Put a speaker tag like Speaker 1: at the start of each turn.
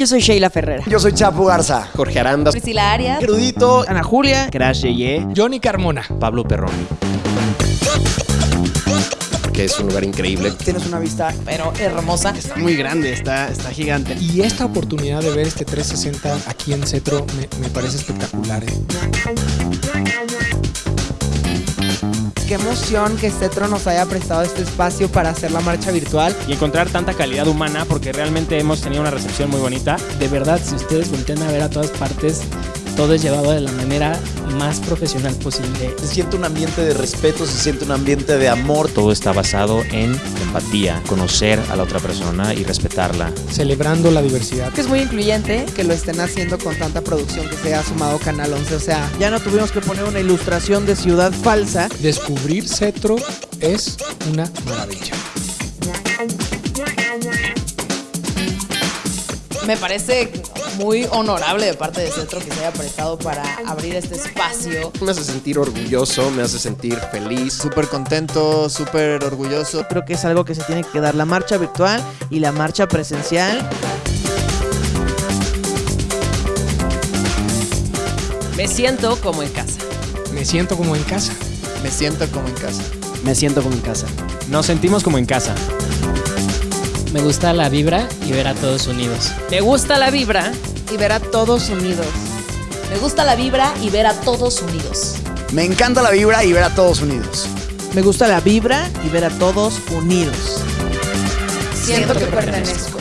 Speaker 1: Yo soy Sheila Ferrera.
Speaker 2: Yo soy Chapo Garza.
Speaker 3: Jorge Aranda.
Speaker 4: Priscila Arias.
Speaker 3: Erudito.
Speaker 1: Ana Julia.
Speaker 3: Crash Yeye.
Speaker 5: Johnny Carmona.
Speaker 3: Pablo Perrón. Porque es un lugar increíble.
Speaker 2: Tienes una vista
Speaker 4: Pero hermosa.
Speaker 5: Está muy grande, está, está gigante. Y esta oportunidad de ver este 360 aquí en Cetro me, me parece espectacular. ¿eh?
Speaker 6: Qué emoción que Cetro nos haya prestado este espacio para hacer la marcha virtual.
Speaker 7: y encontrar tanta calidad humana porque realmente hemos tenido una recepción muy bonita.
Speaker 8: De verdad, si ustedes voltean a ver a todas partes, todo es llevado de la manera más profesional posible.
Speaker 9: Se siente un ambiente de respeto, se siente un ambiente de amor.
Speaker 10: Todo está basado en empatía, conocer a la otra persona y respetarla.
Speaker 5: Celebrando la diversidad.
Speaker 6: Que es muy incluyente que lo estén haciendo con tanta producción que se ha sumado Canal 11. O sea,
Speaker 1: Ya no tuvimos que poner una ilustración de ciudad falsa.
Speaker 5: Descubrir Cetro es una maravilla.
Speaker 4: Me parece muy honorable de parte de Centro que se haya prestado para abrir este espacio.
Speaker 3: Me hace sentir orgulloso, me hace sentir feliz.
Speaker 11: Súper contento, súper orgulloso.
Speaker 1: Creo que es algo que se tiene que dar la marcha virtual y la marcha presencial.
Speaker 4: Me siento como en casa.
Speaker 5: Me siento como en casa.
Speaker 11: Me siento como en casa.
Speaker 2: Me siento como en casa.
Speaker 7: Nos sentimos como en casa.
Speaker 8: Me gusta la vibra y ver a todos unidos.
Speaker 4: Me gusta la vibra.
Speaker 6: y ver a todos unidos.
Speaker 4: Me gusta la vibra y ver a todos unidos.
Speaker 2: Me encanta la vibra y ver a todos unidos.
Speaker 1: Me gusta la vibra y ver a todos unidos.
Speaker 4: Siento que pertenezco.